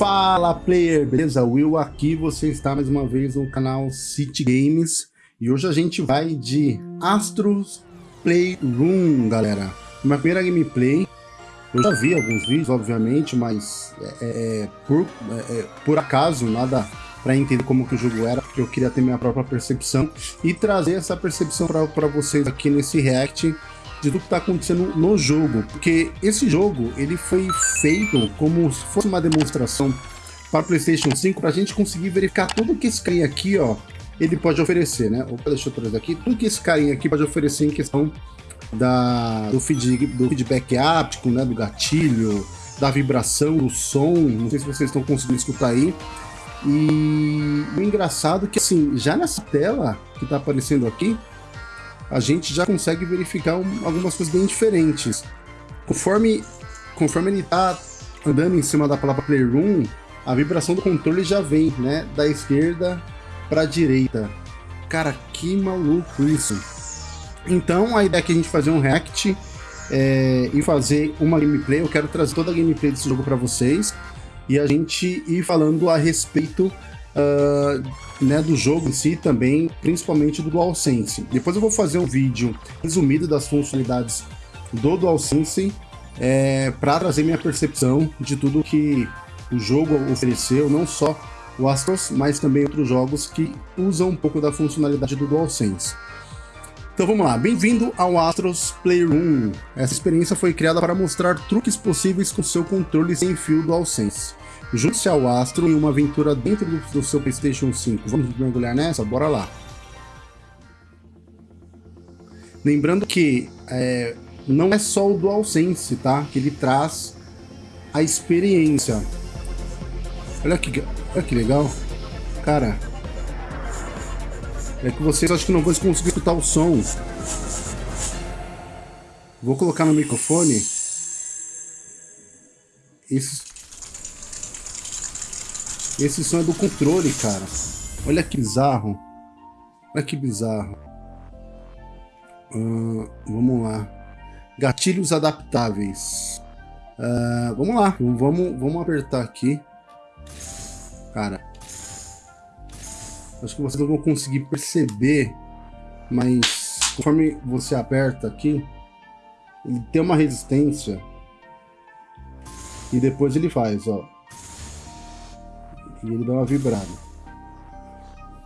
Fala player, beleza? Will aqui, você está mais uma vez no canal City Games e hoje a gente vai de Astros Playroom, galera. Minha primeira gameplay, eu já vi alguns vídeos, obviamente, mas é, é, é por, é, é, por acaso, nada para entender como que o jogo era, porque eu queria ter minha própria percepção e trazer essa percepção para vocês aqui nesse react de tudo que está acontecendo no jogo, porque esse jogo ele foi feito como se fosse uma demonstração para PlayStation 5 para a gente conseguir verificar tudo que esse carinha aqui, ó, ele pode oferecer, né? Opa, deixa eu trazer aqui, tudo que esse carinha aqui pode oferecer em questão da, do, feed, do feedback áptico, né? Do gatilho, da vibração, do som, não sei se vocês estão conseguindo escutar aí. E o engraçado é que, assim, já nessa tela que está aparecendo aqui, a gente já consegue verificar um, algumas coisas bem diferentes. Conforme, conforme ele está andando em cima da palavra Playroom, a vibração do controle já vem, né, da esquerda para a direita. Cara, que maluco isso. Então, a ideia é que a gente fazer um react é, e fazer uma gameplay. Eu quero trazer toda a gameplay desse jogo para vocês e a gente ir falando a respeito uh, né, do jogo em si também, principalmente do DualSense. Depois eu vou fazer um vídeo resumido das funcionalidades do DualSense é, para trazer minha percepção de tudo que o jogo ofereceu, não só o Astros, mas também outros jogos que usam um pouco da funcionalidade do DualSense. Então vamos lá, bem-vindo ao Astros Playroom. Essa experiência foi criada para mostrar truques possíveis com seu controle sem fio DualSense. Junte-se ao Astro em uma aventura dentro do, seu PlayStation 5. Vamos mergulhar nessa? Bora lá. Lembrando que é, não é só o DualSense, tá? Que ele traz a experiência. Olha que, olha que legal. Cara, é que vocês acho que não vão conseguir escutar o som. Vou colocar no microfone. Esse, esse som é do controle, cara. Olha que bizarro. Olha que bizarro. Uh, vamos lá. Gatilhos adaptáveis. Uh, vamos lá. Vamos, vamos apertar aqui. Cara. Acho que vocês não vão conseguir perceber. Mas conforme você aperta aqui. Ele tem uma resistência. E depois ele faz, ó. E ele dá uma vibrada.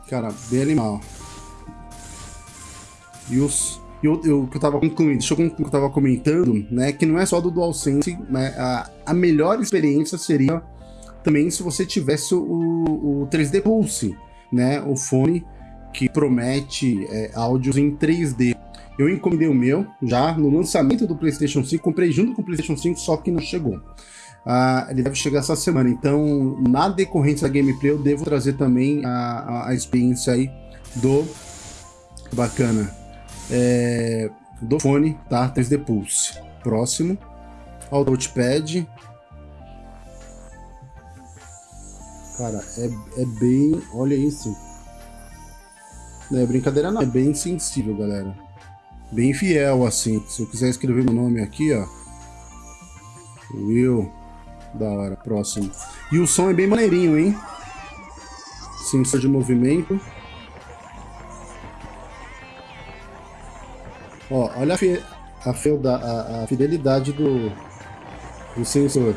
Cara, bem animal. E os... E o, que eu tava concluindo, deixa eu concluir o que eu tava comentando, né? Que não é só do DualSense, né, a, a melhor experiência seria também se você tivesse o, o 3D Pulse, né? O fone que promete é, áudios em 3D. Eu encomendei o meu já no lançamento do PlayStation 5, comprei junto com o PlayStation 5, só que não chegou. Uh, ele deve chegar essa semana. Então, na decorrência da gameplay, eu devo trazer também a, a, experiência aí do bacana é, do fone, tá? 3D Pulse. Próximo, ao touchpad. Cara, é, é bem. Olha isso. Não é brincadeira, não. É bem sensível, galera. Bem fiel, assim. Se eu quiser escrever meu nome aqui, ó. Will. Da hora, próximo. E o som é bem maneirinho, hein? Sensor de movimento. Ó, olha a, fi a, a, a fidelidade do, do sensor.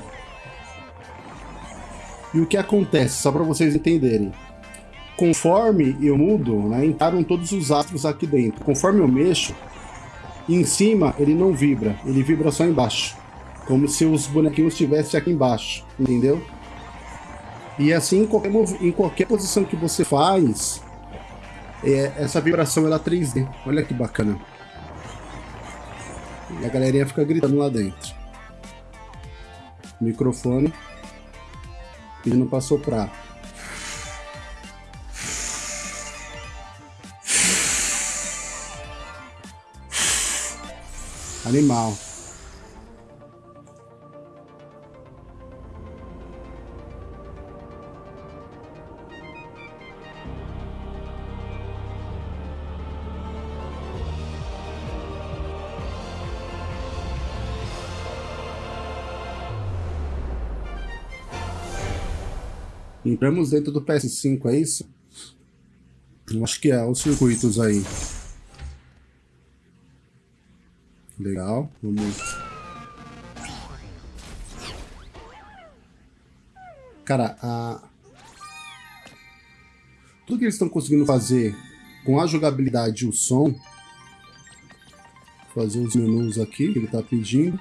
E o que acontece, só para vocês entenderem. Conforme eu mudo, né, entraram todos os astros aqui dentro. Conforme eu mexo, em cima ele não vibra, ele vibra só embaixo. Como se os bonequinhos estivessem aqui embaixo, entendeu? E assim, em qualquer, em qualquer posição que você faz, é, essa vibração ela é 3D. Olha que bacana. E a galerinha fica gritando lá dentro. Microfone. Pedindo pra soprar. Animal. Entramos dentro do PS5, é isso? Eu acho que é, os circuitos aí. Legal, vamos... Cara, a... Tudo que eles estão conseguindo fazer com a jogabilidade e o som... Fazer os menus aqui que ele está pedindo.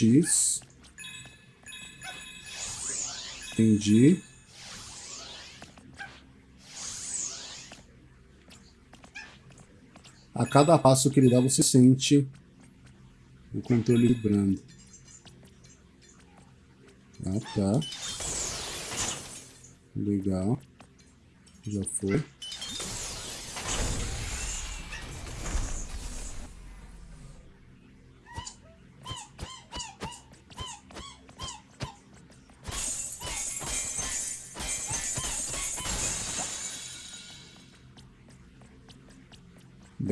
X. Entendi. A cada passo que ele dá, você sente o controle vibrando. Ah, tá. Legal. Já foi.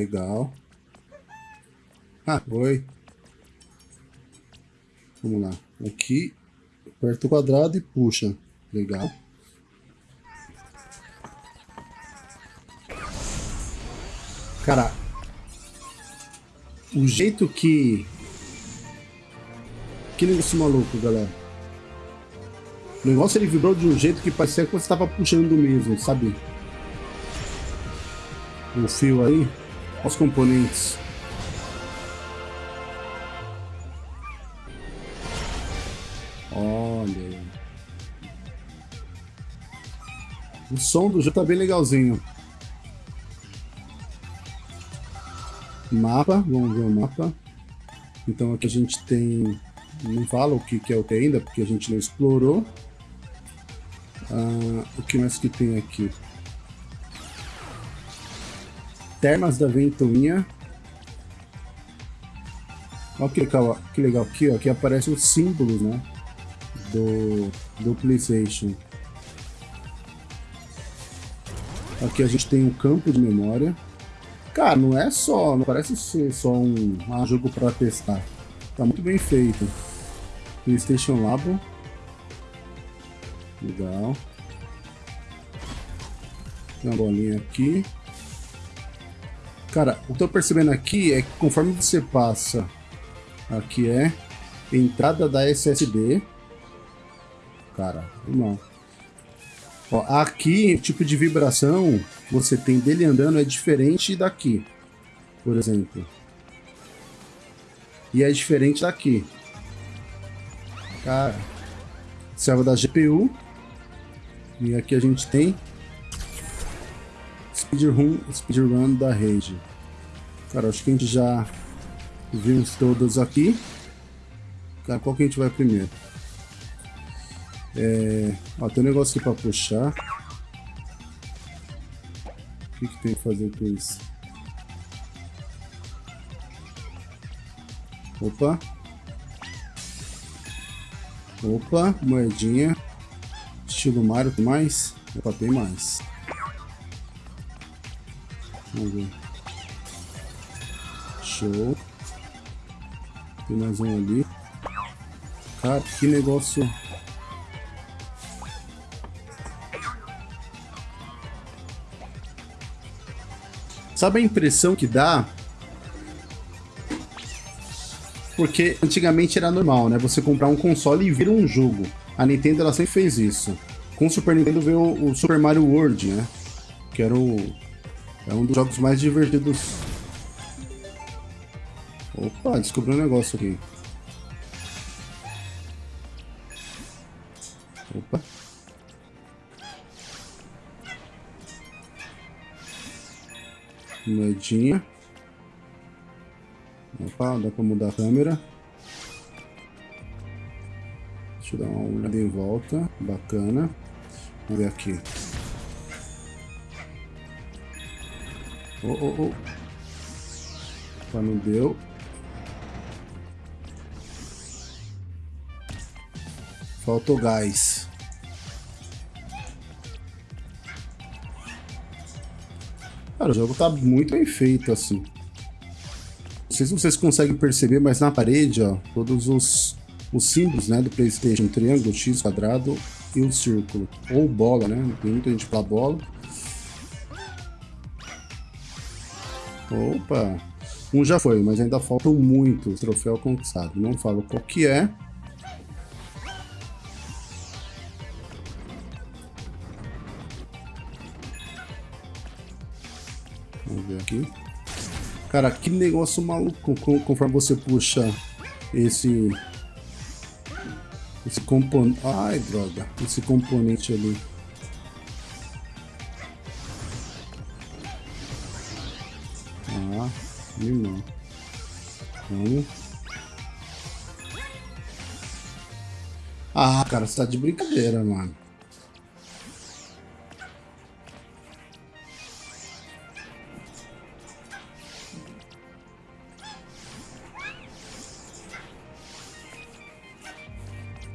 Legal. Ah, oi. Vamos lá. Aqui, aperta o quadrado e puxa. Legal. Cara, o jeito que... Que negócio maluco, galera. O negócio ele vibrou de um jeito que parecia que você estava puxando mesmo, sabe? O fio aí os componentes. Olha. O som do jogo tá bem legalzinho. Mapa, vamos ver o mapa. Então aqui a gente tem... Não fala o que, que é o que ainda, porque a gente não explorou. Ah, o que mais que tem aqui? Termas da Ventoinha. Olha que legal, que legal aqui, ó, aqui aparecem os símbolos, né, do, do PlayStation. Aqui a gente tem um campo de memória. Cara, não é só, não parece ser só um, jogo para testar. Tá muito bem feito. PlayStation Labo. Legal. Tem uma bolinha aqui. Cara, o que eu tô percebendo aqui é que conforme você passa, aqui é entrada da SSD. Cara, irmão. Ó, aqui, o tipo de vibração você tem dele andando é diferente daqui, por exemplo. E é diferente daqui. Cara, serva da GPU. E aqui a gente tem speedrun, speedrun da rede. Cara, acho que a gente já viu todas aqui. Cara, qual que a gente vai primeiro? É... Ó, tem um negócio aqui pra puxar. O que, que tem que fazer com isso? Opa. Opa, moedinha. Estilo Mario, tem mais? Opa, tem mais. Vamos. Show. Tem mais um ali. Cara, que negócio... Sabe a impressão que dá? Porque antigamente era normal, né? Você comprar um console e vir um jogo. A Nintendo ela sempre fez isso. Com o Super Nintendo veio o Super Mario World, né? Que era o é um dos jogos mais divertidos. Opa, descobri um negócio aqui. Opa. Moedinha. Opa, dá pra mudar a câmera. Deixa eu dar uma olhada em volta. Bacana. Vamos ver aqui. Oh, oh, oh. Não deu. Faltou gás. Cara, o jogo tá muito bem feito, assim. sei se vocês conseguem perceber, mas na parede, ó, todos os, os símbolos, né, do Playstation, triângulo, X, quadrado e o círculo. Ou bola, né, tem muita gente fala bola. Opa! Um já foi, mas ainda faltam muitos troféu conquistado. Não falo qual que é. Vamos ver aqui. Cara, que negócio maluco conforme você puxa esse... Esse componente... Ai, droga. Esse componente ali. Irmão. Vamos. Ah, cara, você tá de brincadeira, mano.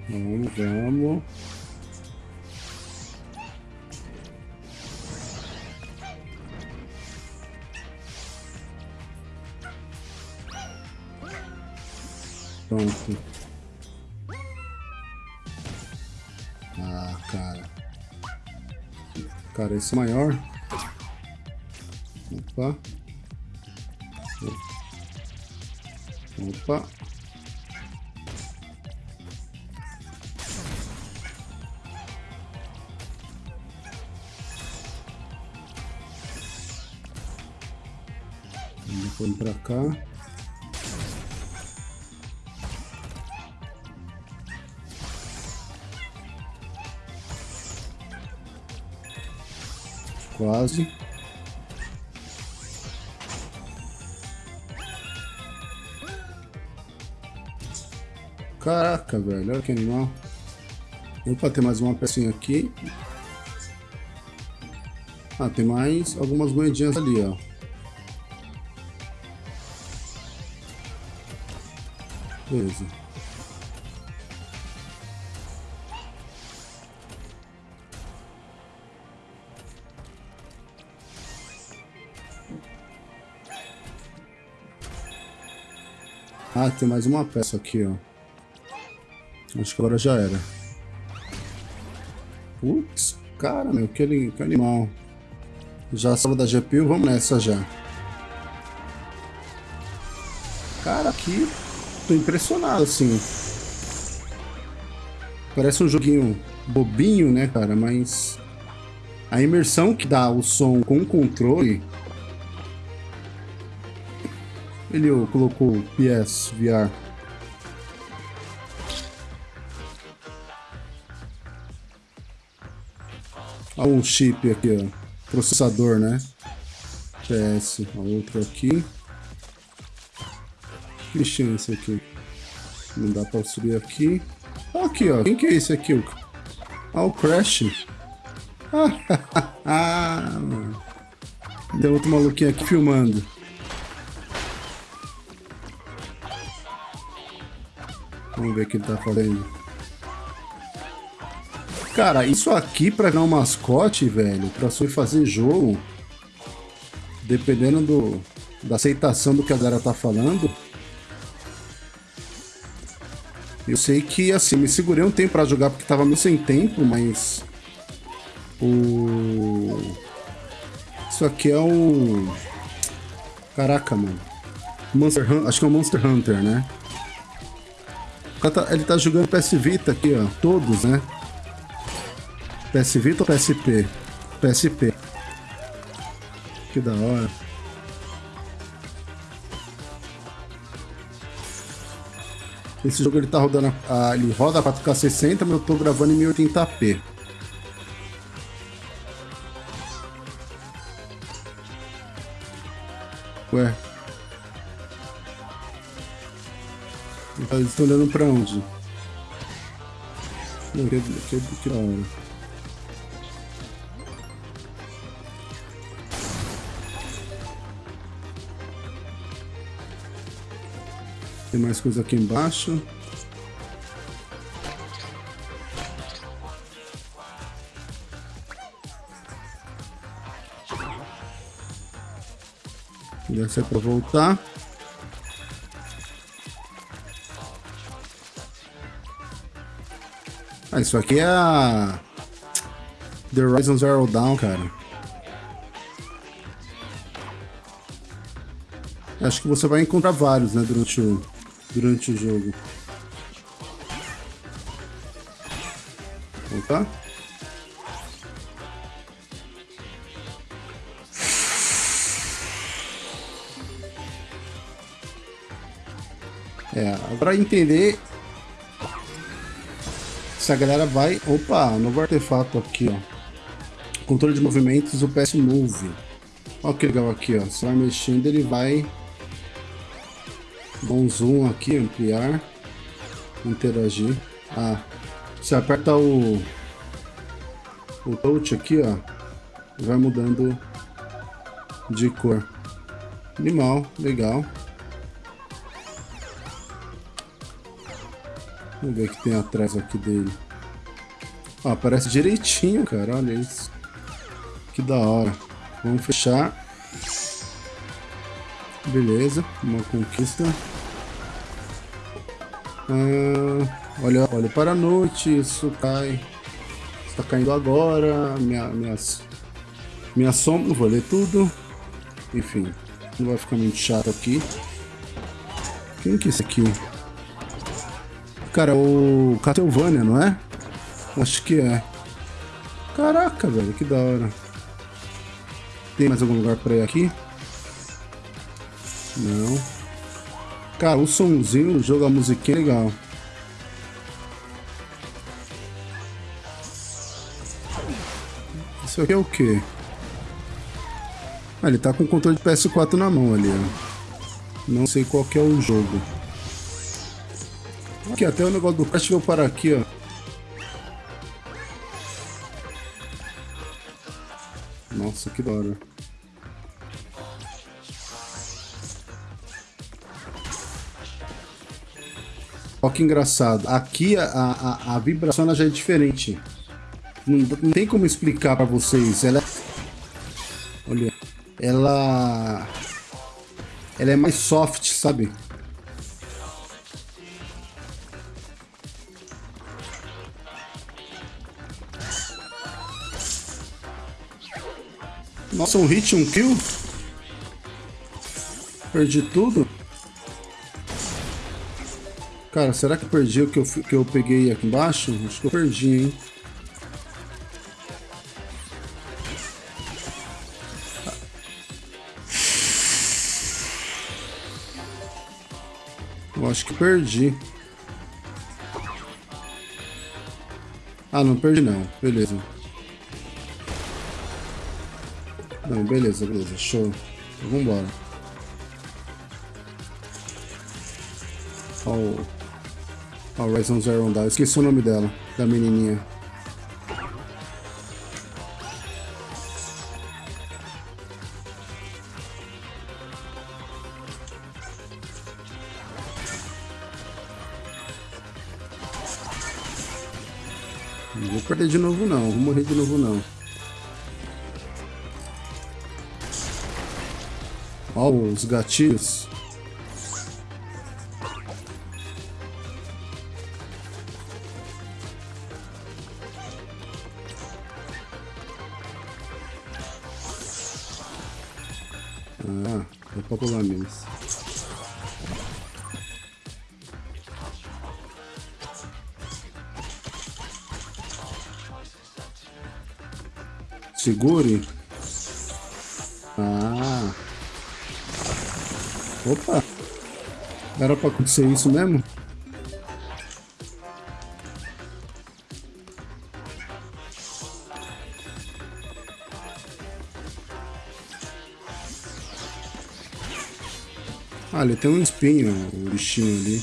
Vamos, vamos. Pronto. Ah, cara. Cara, esse é maior. Opa. Opa. Vamos pra cá. Quase. Caraca, velho. Olha que animal. Opa, tem mais uma pecinha aqui. Ah, tem mais algumas moedinhas ali, ó. Beleza. Ah, tem mais uma peça aqui, ó. Acho que agora já era. Putz, cara, meu, que, que animal. Já salva da GPU, vamos nessa já. Cara, aqui tô impressionado, assim. Parece um joguinho bobinho, né, cara, mas... A imersão que dá o som com o controle ele colocou PS VR. Olha um chip aqui, ó. Processador, né? PS. A outro aqui. Que esse aqui? Não dá pra subir aqui. Aqui, ó. Quem que é esse aqui? Ah, o Crash. Ah, Tem outro maluquinho aqui filmando. Vamos ver o que ele tá fazendo. Cara, isso aqui pra ganhar um mascote, velho, pra só fazer jogo, dependendo do, da aceitação do que a galera tá falando, eu sei que, assim, me segurei um tempo pra jogar porque tava meio sem tempo, mas... O... Isso aqui é um... Caraca, mano. Monster Hunter, acho que é um Monster Hunter, né? Tá, ele tá jogando PS Vita aqui, ó. Todos, né? PS Vita ou PSP? PSP. Que da hora. Esse jogo ele tá rodando. A, ele roda 4K 60, mas eu tô gravando em 1080p. Ué. Eles estão olhando pra onde? Não, que, que, que hora. Tem mais coisa aqui embaixo. Deve ser para voltar. Ah, isso aqui é a... The Horizon Zero Dawn, cara. Acho que você vai encontrar vários, né, durante o, durante o jogo. Opa. É, agora entender se a galera vai... Opa, novo artefato aqui, ó. Controle de movimentos, o PS Move. Olha que legal aqui, ó. Você vai mexendo, ele vai... Um zoom aqui, ampliar. Interagir. Ah, você aperta o... O touch aqui, ó. Vai mudando de cor. Animal, legal. Vamos ver o que tem atrás aqui dele. Ó, aparece direitinho, cara. Olha isso. Que da hora. Vamos fechar. Beleza, uma conquista. Ah, olha, olha para a noite, isso cai. Está caindo agora. Minha, minhas, minha sombra, não vou ler tudo. Enfim, não vai ficar muito chato aqui. Quem que é esse aqui? Cara, o Castlevania, não é? Acho que é. Caraca, velho, que da hora. Tem mais algum lugar pra ir aqui? Não. Cara, o somzinho, o jogo, a musiquinha é legal. Isso aqui é o quê? Ah, ele tá com o controle de PS4 na mão ali, ó. Não sei qual que é o jogo. Aqui, até o negócio do Crash veio parar aqui, ó. Nossa, que da hora. Olha que engraçado. Aqui a, a, a vibração já é diferente. Não, não tem como explicar pra vocês. Ela é... Olha. Ela... Ela é mais soft, sabe? Nossa, um hit, um kill? Perdi tudo? Cara, será que perdi o que eu, que eu peguei aqui embaixo? Acho que eu perdi, hein? Eu acho que perdi. Ah, não perdi não. Beleza. Não, beleza, beleza, show. Então, vambora. Ó o Horizon Zero Dawn. Esqueci o nome dela, da menininha. Os gatilhos. Ah, é pra pular mesmo. Segure. Ah. Opa! Era pra acontecer isso mesmo? Ah, ele tem um espinho, o bichinho ali.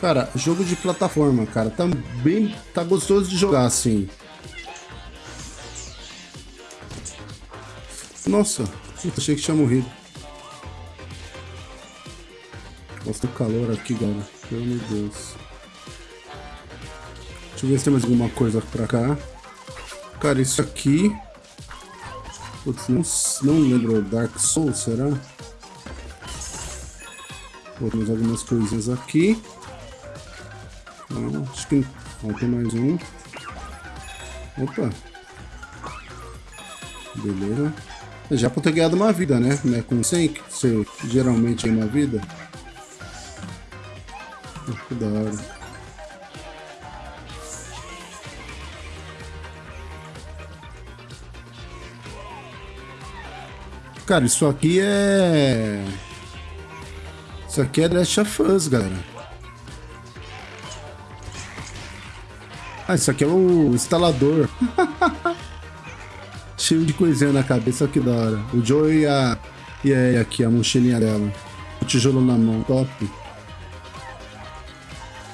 Cara, jogo de plataforma, cara, tá bem, tá gostoso de jogar assim. Nossa, achei que tinha morrido. Nossa, o calor aqui, galera. De Deus. Deixa eu ver se tem mais alguma coisa pra cá. Cara, isso aqui... Putz, não, não lembro. Dark Souls, será? Botamos algumas coisinhas aqui. Ah, acho que... Ó, tem mais um. Opa. Beleza. Já por ter ganhado uma vida, né? né? Com 100, que você geralmente ganha uma vida. Que da hora. Cara, isso aqui é... Isso aqui é Last of Us, galera. Ah, isso aqui é o instalador. Cheio de coisinha na cabeça, que da hora. O Joe e a... E aí, aqui, a mochilinha dela. O tijolo na mão, top.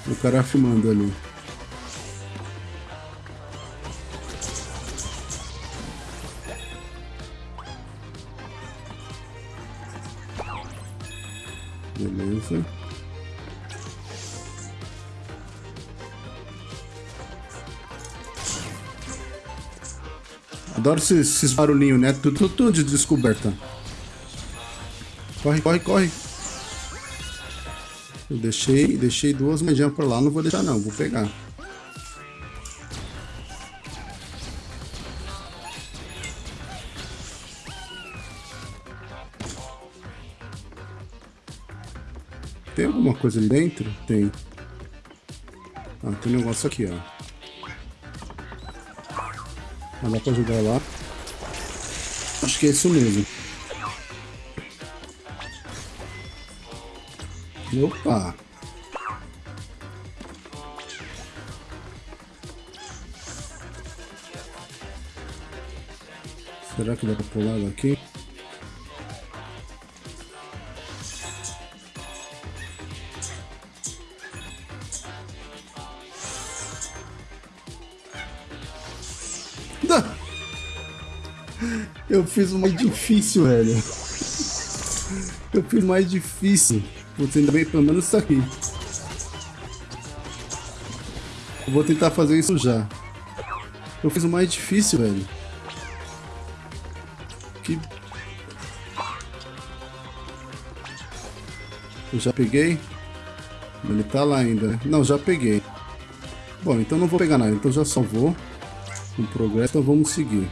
O cara filmando ali. Adoro esses, esses barulhinhos, né? Tudo, tudo, de descoberta. Corre, corre, corre. Eu deixei, deixei duas moedinhas por lá, não vou deixar não, vou pegar. Tem alguma coisa ali dentro? Tem. Ah, tem um negócio aqui, ó. Ah, dá pra jogar lá. Acho que é isso mesmo. Opa! Será que dá pra pular daqui? Eu fiz o mais difícil, velho. Eu fiz o mais difícil. Você ainda bem pelo menos isso aqui. Eu vou tentar fazer isso já. Eu fiz o mais difícil, velho. Que... Eu já peguei? Ele tá lá ainda. Não, já peguei. Bom, então não vou pegar nada. Então já salvou. O progresso, então vamos seguir.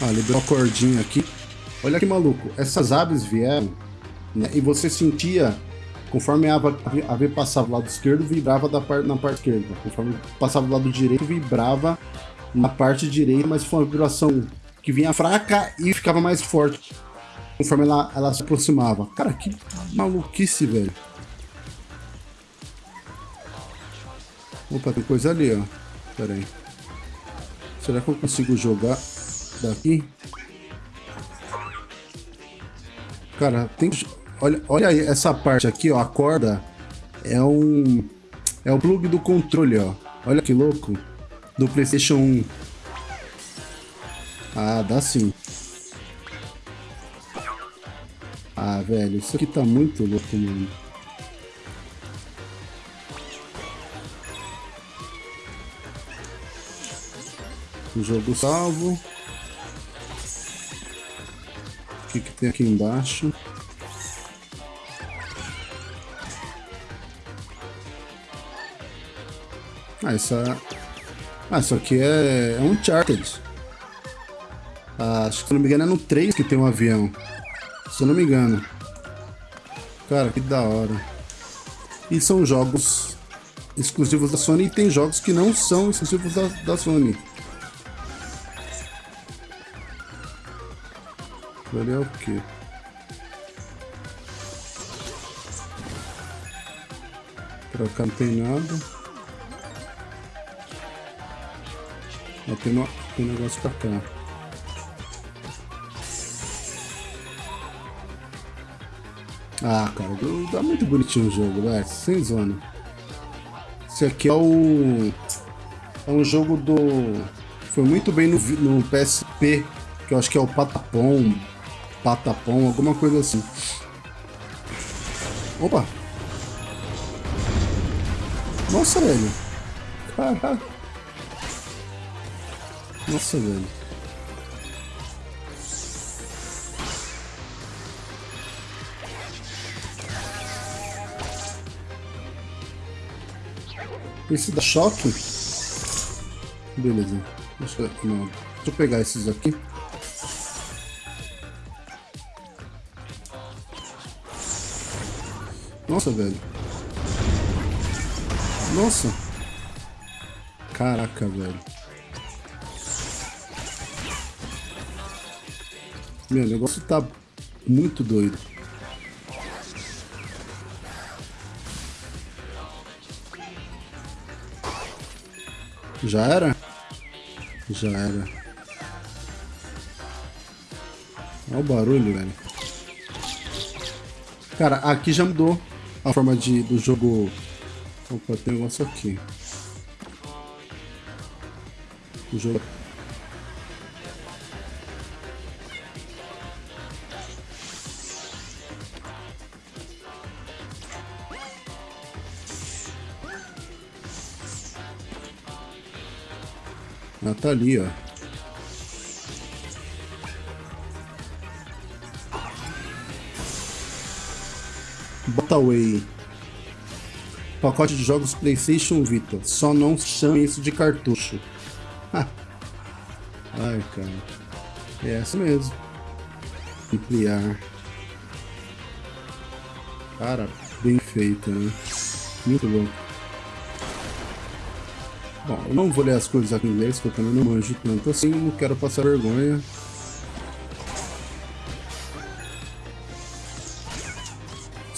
Ah, liberou a cordinha aqui. Olha que maluco, essas aves vieram né, e você sentia, conforme a ave, a ave passava do lado esquerdo, vibrava da parte, na parte esquerda. Conforme passava do lado direito, vibrava na parte direita, mas foi uma vibração que vinha fraca e ficava mais forte conforme ela, ela se aproximava. Cara, que maluquice, velho. Opa, tem coisa ali, ó. Pera aí. Será que eu consigo jogar daqui. Cara, tem olha, olha essa parte aqui, ó, a corda é um é o plug do controle, ó. Olha que louco. Do PlayStation 1. Ah, dá sim. Ah, velho, isso aqui tá muito louco, mano. O jogo salvo. Que, que tem aqui embaixo? Ah, essa... Ah, isso aqui é, é um Charted. Ah, acho que se não me engano é no 3 que tem um avião. Se eu não me engano. Cara, que da hora. E são jogos exclusivos da Sony e tem jogos que não são exclusivos da, da Sony. Ali é o quê? Pra cá não tem nada. Ó, tem, no, tem negócio pra cá. Ah, cara, dá muito bonitinho o jogo, velho. Sem zona. Esse aqui é o... É um jogo do... Foi muito bem no, no PSP, que eu acho que é o Patapom, patapão, alguma coisa assim. Opa! Nossa, velho! Caralho! Nossa, velho! Esse da choque? Beleza. Deixa eu, não, deixa eu pegar esses aqui. Nossa, velho. Nossa. Caraca, velho. Meu, o negócio tá muito doido. Já era? Já era. Olha o barulho, velho. Cara, aqui já mudou a forma de, do jogo... Opa, tem um negócio aqui. O jogo... Ah, tá ali, ó. Botaway. Pacote de jogos PlayStation Vita. Só não chame isso de cartucho. Ai, cara. É essa mesmo. Ampliar. Cara, bem feita, né? Muito louco. Bom, eu não vou ler as coisas aqui em inglês, porque eu também não manjo tanto assim, não quero passar vergonha.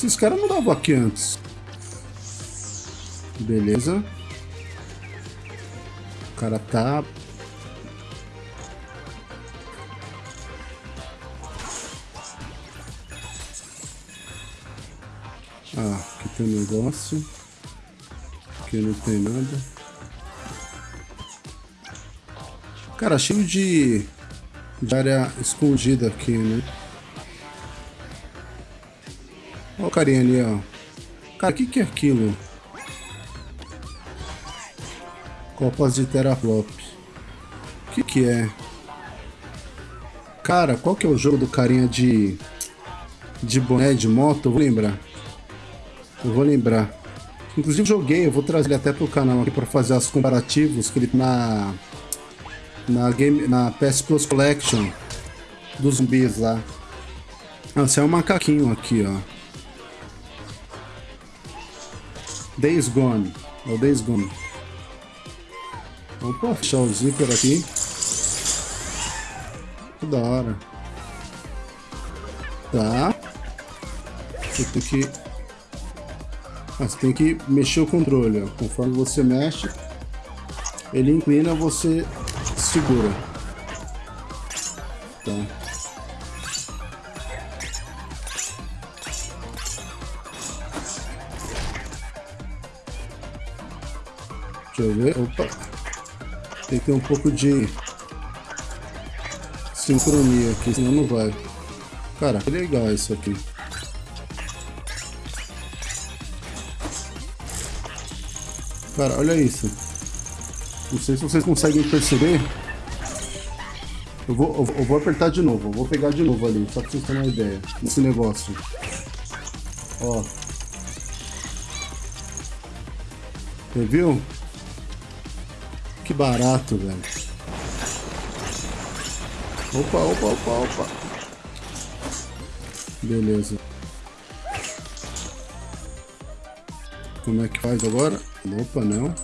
Esses caras não davam aqui antes. Beleza. O cara tá... Ah, aqui tem um negócio. Aqui não tem nada. Cara, cheio de, de área escondida aqui, né? O carinha ali, ó. Cara, o que, que é aquilo? Copas de teraflop. O que que é? Cara, qual que é o jogo do carinha de... De boné de moto? Eu vou lembrar. Eu vou lembrar. Inclusive joguei, eu vou trazer ele até pro canal aqui pra fazer os comparativos que ele na... Na, game, na PS Plus Collection dos zumbis lá. Ah, esse é um macaquinho aqui, ó. Days Gone. É o Days Gone. Vamos fechar o zíper aqui. Que da hora. Tá. Você tem que... Ah, você tem que mexer o controle, ó. Conforme você mexe, ele inclina, você segura. Ver. Opa. Tem que ter um pouco de sincronia aqui, senão não vai. Cara, que legal isso aqui. Cara, olha isso. Não sei se vocês conseguem perceber. Eu vou, eu, eu vou apertar de novo. Eu vou pegar de novo ali, só pra vocês terem uma ideia. Esse negócio. Ó. Você viu? Barato, velho. Opa, opa, opa, opa. Beleza. Como é que faz agora? Opa, não.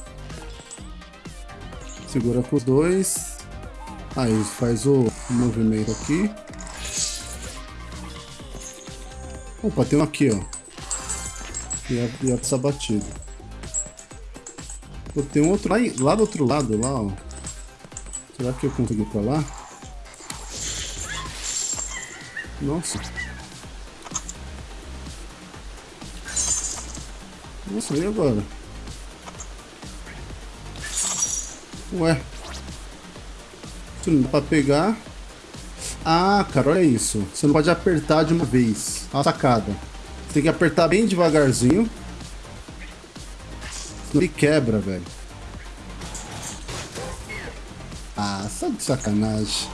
Segura com os dois. Aí faz o movimento aqui. Opa, tem um aqui, ó. Ia, ia passar batido. Pô, tem um outro lá, lá do outro lado, lá, ó. Será que eu consigo ir pra lá? Nossa. Nossa, e agora? Ué. Isso não dá pra pegar. Ah, cara, olha isso. Você não pode apertar de uma vez. A sacada. Você tem que apertar bem devagarzinho. Ele quebra, velho. Ah, só de sacanagem.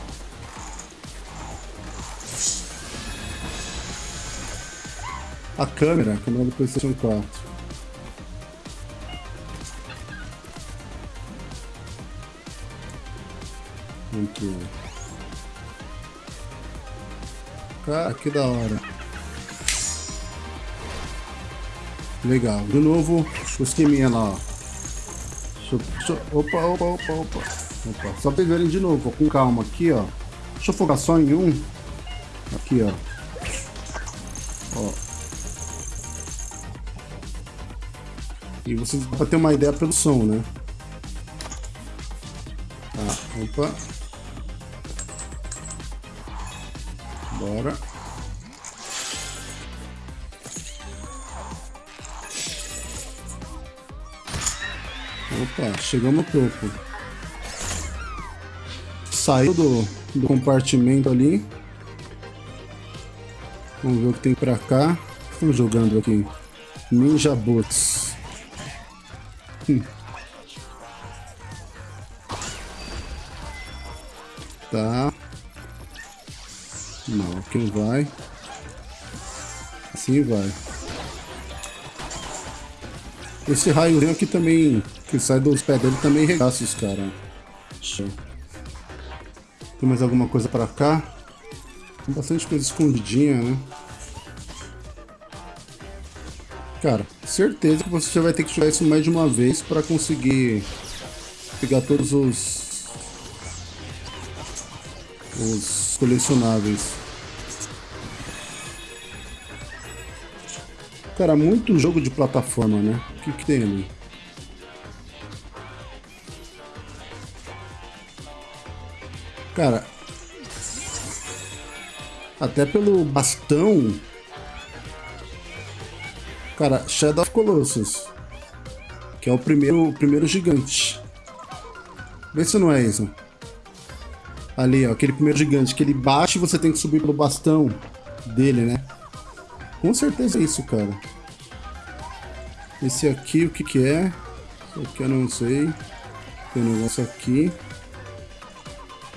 A câmera, a câmera do Playstation 4. Aqui. Cara, ah, que da hora. Legal. De novo, o esqueminha lá, ó. Deixa, deixa, opa, opa, opa, opa. Opa. Só pra verem de novo, com calma aqui, ó. Deixa eu focar só em um. Aqui, ó. Ó. E vocês para ter uma ideia pelo som, né? Tá, opa. Opa, chegamos no topo. Saiu do, do compartimento ali. Vamos ver o que tem pra cá. Estamos jogando aqui. Ninja Bots. Hum. Tá. Não, aqui não vai. Assim vai. Esse raiozinho aqui também, que sai dos pés dele, também regaça os caras. Tem mais alguma coisa pra cá? Tem bastante coisa escondidinha, né? Cara, certeza que você já vai ter que jogar isso mais de uma vez para conseguir pegar todos os os colecionáveis. Cara, muito jogo de plataforma, né? O que, que tem ali? Cara, até pelo bastão. Cara, Shadow of Colossus. Que é o primeiro, o primeiro gigante. Vê se não é isso. Ali, ó, aquele primeiro gigante que ele bate e você tem que subir pelo bastão dele, né? Com certeza é isso, cara. Esse aqui, o que que é? Esse aqui eu não sei. Tem um negócio aqui.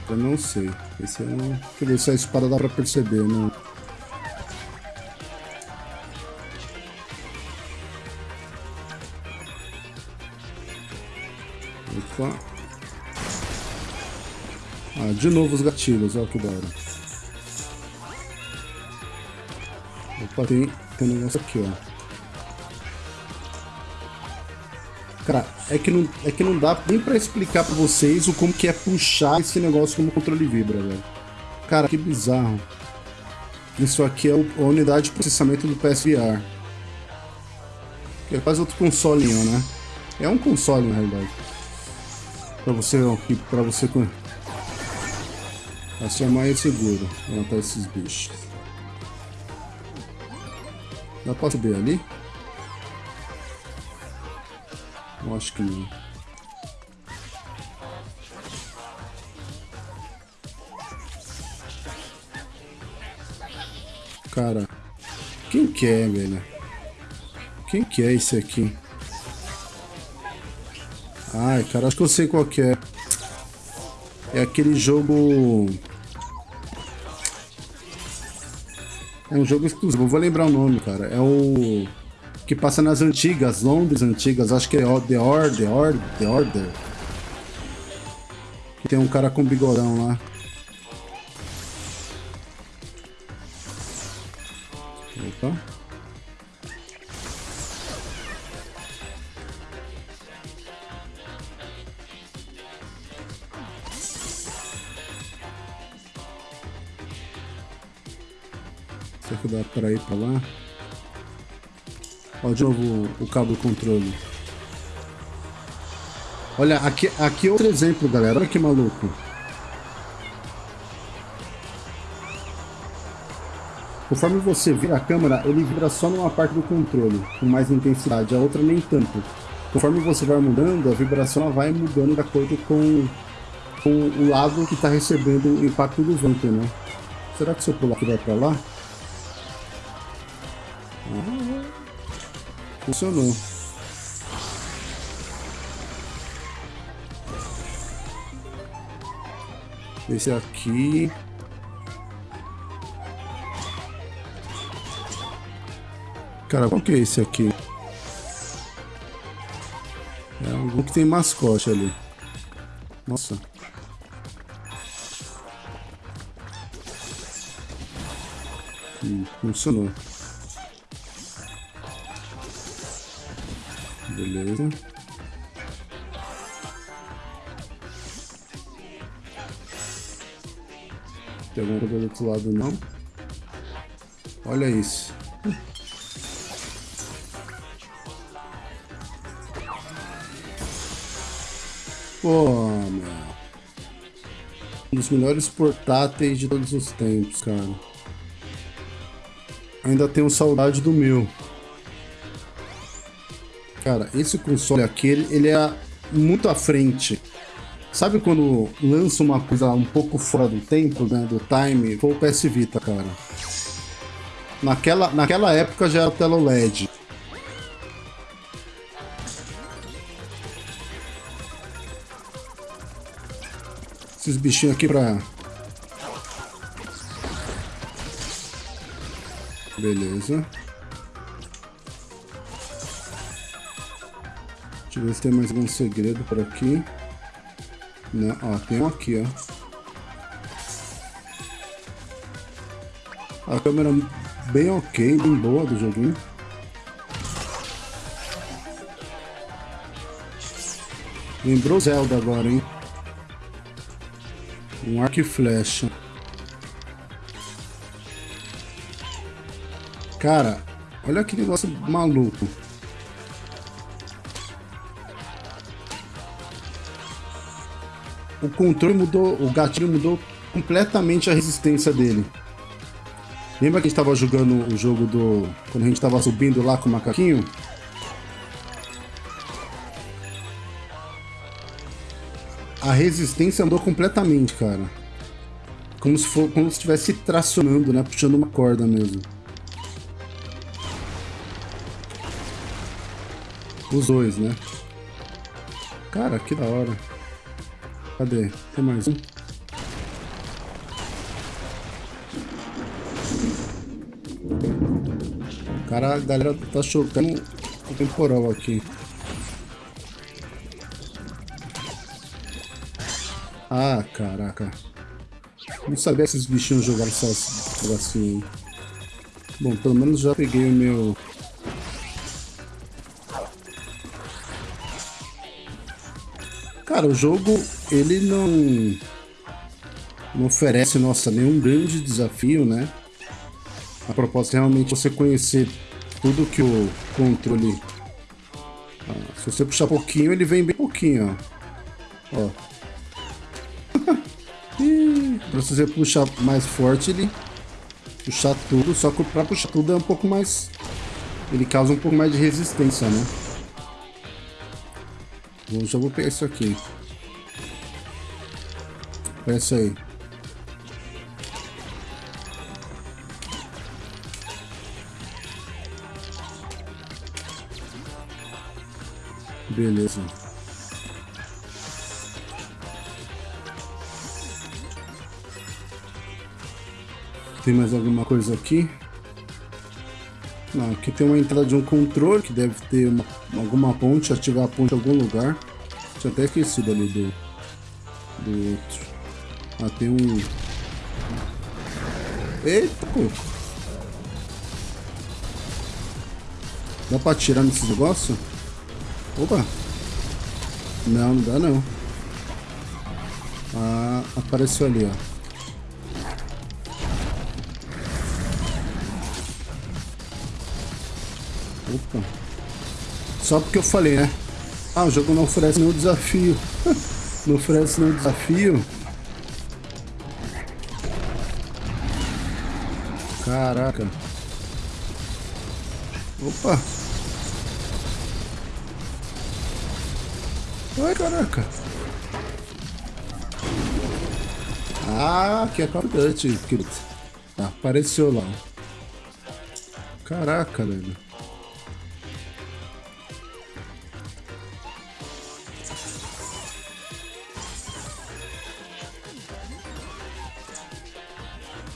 Eu não sei. Esse é um... Deixa eu ver se a espada dá pra perceber, não. Opa. Ah, de novo os gatilhos, olha que da hora. Opa, tem, tem um negócio aqui, ó. Cara, é que não, é que não dá nem pra explicar pra vocês o como que é puxar esse negócio como controle vibra, velho. Cara, que bizarro. Isso aqui é a unidade de processamento do PSVR. Que é quase outro consolinho, né? É um console, na realidade. Pra você, pra você... Pra ser mais seguro. Matar esses bichos. Dá pra subir ali? Eu acho que não. Cara, quem que é, velho? Quem que é esse aqui? Ai, cara, acho que eu sei qual que é. É aquele jogo... É um jogo exclusivo, vou lembrar o nome, cara. É o que passa nas antigas, Londres antigas, acho que é The Order, The Order, The Order. Tem um cara com bigodão lá. Opa. Será que dá para ir para lá? Ó, de novo o cabo controle. Olha, aqui, aqui é outro exemplo, galera. Olha que maluco. Conforme você vira a câmera, ele vira só numa parte do controle, com mais intensidade, a outra nem tanto. Conforme você vai mudando, a vibração vai mudando de acordo com, com o lado que está recebendo o impacto do vento, né? Será que se eu pular aqui vai para lá? Funcionou. Esse aqui. Cara, qual que é esse aqui? É algum que tem mascote ali. Nossa. Hum, funcionou. Beleza. Tem alguma coisa do outro lado não? Olha isso. Pô, meu. Um dos melhores portáteis de todos os tempos, cara. Ainda tenho saudade do meu. Cara, esse console aqui, ele é muito à frente. Sabe quando lança uma coisa um pouco fora do tempo, né, do time? Foi o PS Vita, cara. Naquela, naquela época já era tela LED. Esses bichinhos aqui pra... Beleza. Ver se tem mais algum segredo por aqui. Né? ó, tem um aqui, ó. A câmera bem ok, bem boa do joguinho. Lembrou Zelda agora, hein? Um arco e flecha. Cara, olha que negócio maluco. O controle mudou, o gatilho mudou completamente a resistência dele. Lembra que a gente estava jogando o jogo do... Quando a gente estava subindo lá com o macaquinho? a resistência andou completamente, cara. Como se, for, como se estivesse tracionando, né? Puxando uma corda mesmo. Os dois, né? Cara, que da hora. Cadê? Tem mais um? Cara, a galera tá chocando o temporal aqui. Ah, caraca. Não sabia que esses bichinhos jogaram só assim. Bom, pelo menos já peguei o meu... Cara, o jogo, ele não... Não oferece, nossa, nenhum grande desafio, né? A proposta é realmente você conhecer tudo que o controle... Ah, se você puxar pouquinho, ele vem bem pouquinho, ó. Ó, Pra você puxar mais forte, ele puxar tudo, só que pra puxar tudo é um pouco mais... Ele causa um pouco mais de resistência, né? Eu já vou pegar isso aqui. Pega isso aí. Beleza. Tem mais alguma coisa aqui? Aqui tem uma entrada de um controle, que deve ter uma, alguma ponte, ativar a ponte em algum lugar. Tinha até esquecido ali do, do outro. Ah, tem um... Eita, pô! Dá pra atirar nesse negócio? Opa! Não, não dá não. Ah, apareceu ali, ó. Opa. Só porque eu falei, né? Ah, o jogo não oferece nenhum desafio. não oferece nenhum desafio. Caraca. Opa. Ai, caraca. Ah, que é Call of Duty, querido. apareceu lá. Caraca, velho.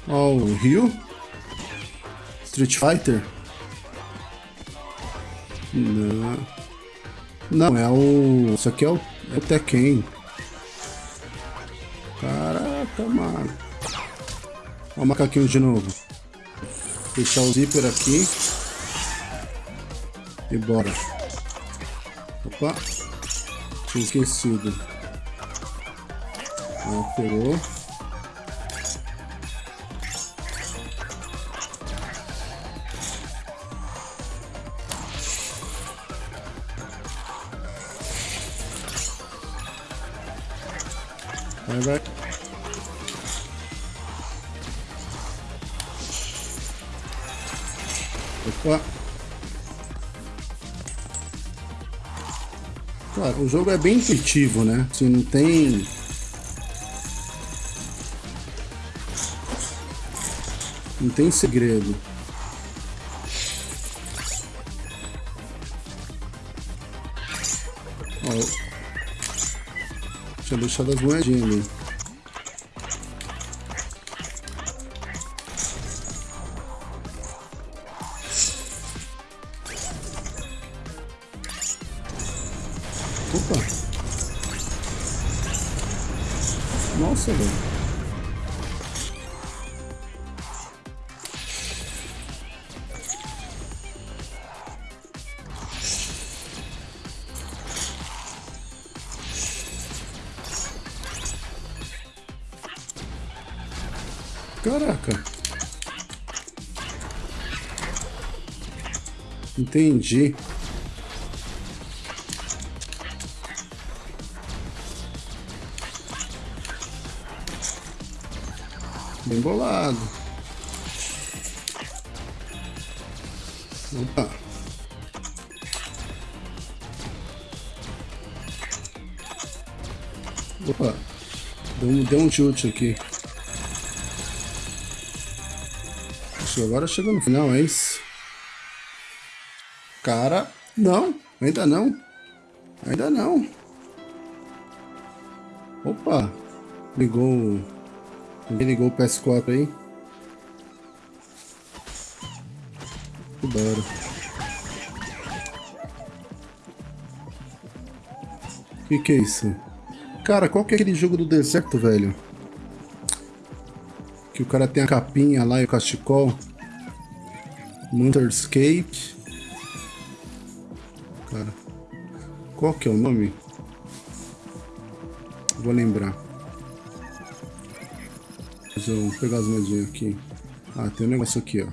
Ó, o Ryu. Street Fighter. Não. Não, é o... Isso aqui é o, é o Tekken. Caraca, mano. Ó o macaquinho de novo. Fechar o zíper aqui. E bora. Opa. Tinha esquecido. Ah, jogo é bem intuitivo, né? Assim, não tem... Não tem segredo. Ó, tinha deixado as moedinhas ali. Entendi. Bem bolado. Opa. Opa. Deu um, deu um chute aqui. agora chegou no final, é isso? Cara, não, ainda não. Ainda não. Opa, ligou... Ninguém ligou o PS4 aí? Bora. O que, que é isso? Cara, qual que é aquele jogo do deserto, velho? Que o cara tem a capinha lá e o cachecol. Cara, qual que é o nome? Vou lembrar. Deixa eu pegar as moedinhas aqui. Ah, tem um negócio aqui, ó.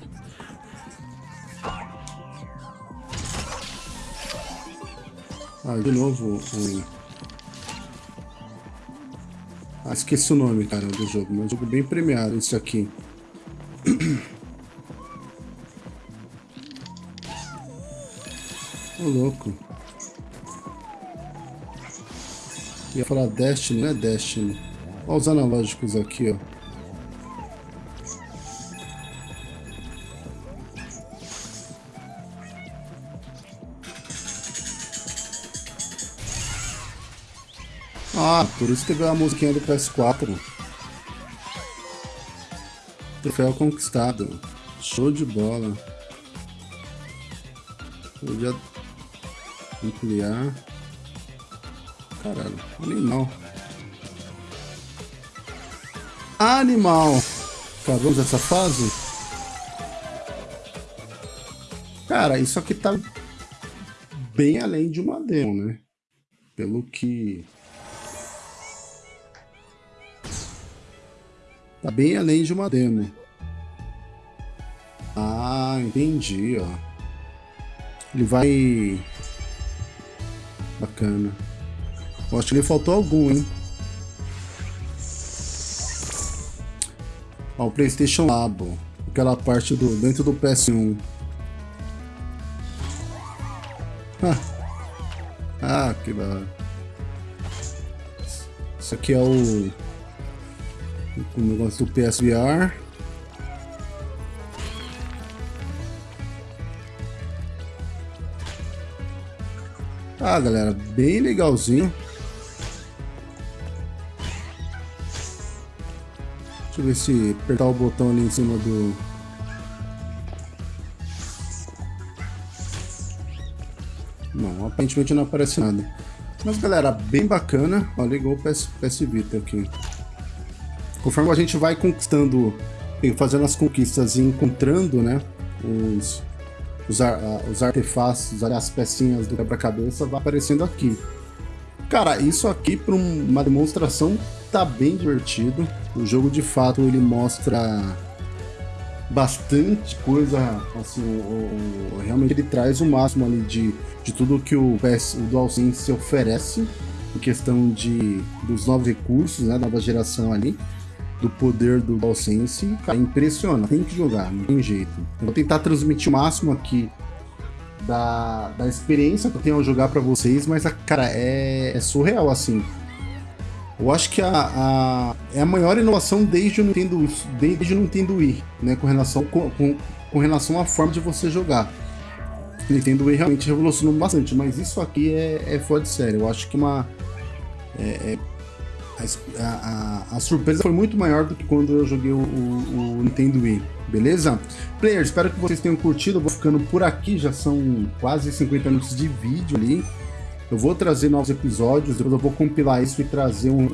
Ah, de novo. Ah, esqueci o nome, cara, do jogo. Mas é um jogo bem premiado, esse aqui. Ô, louco. Ia falar Destiny, não é Destiny. Olha os analógicos aqui, ó. Ah, por isso que veio a musiquinha do PS4. Troféu conquistado. Show de bola. Já Ampliar. Caralho, animal. Animal! Acabamos essa fase? Cara, isso aqui tá bem além de uma demo, né? Pelo que... Tá bem além de uma demo. Ah, entendi, ó. Ele vai Bacana. Acho que lhe faltou algum, hein? Ó, o Playstation Labo. Aquela parte do dentro do PS1. Ah, ah que da. Isso aqui é o, o negócio do PSVR. Ah, galera, bem legalzinho. Deixa eu ver se apertar o botão ali em cima do... Não, aparentemente não aparece nada. Mas, galera, bem bacana. Ó, ligou o PS, PS Vita aqui. Conforme a gente vai conquistando, fazendo as conquistas e encontrando, né? os, os, os artefatos, as pecinhas do quebra-cabeça, vai aparecendo aqui. Cara, isso aqui para uma demonstração tá bem divertido. O jogo de fato ele mostra bastante coisa, assim, o, o, realmente ele traz o máximo ali de, de tudo que o, PS, o DualSense oferece em questão de, dos novos recursos, né, nova geração ali, do poder do DualSense, cara, impressiona, tem que jogar, não tem jeito. Eu vou tentar transmitir o máximo aqui da, da experiência que eu tenho ao jogar para vocês, mas, cara, é, é surreal, assim. Eu acho que a, a, é a maior inovação desde o Nintendo, desde o Nintendo Wii, né, com relação, com, com, com relação à forma de você jogar. O Nintendo Wii realmente revolucionou bastante, mas isso aqui é, é fora de série. Eu acho que uma... É, é, a, a, a, surpresa foi muito maior do que quando eu joguei o, o, o Nintendo Wii, beleza? Players, espero que vocês tenham curtido, eu vou ficando por aqui, já são quase 50 minutos de vídeo ali. Eu vou trazer novos episódios, depois eu vou compilar isso e trazer um,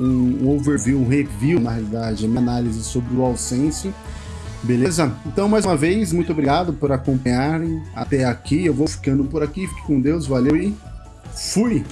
um, overview, um review, na realidade, minha análise sobre o AllSense. Beleza? Então, mais uma vez, muito obrigado por acompanharem até aqui. Eu vou ficando por aqui. Fique com Deus, valeu e fui!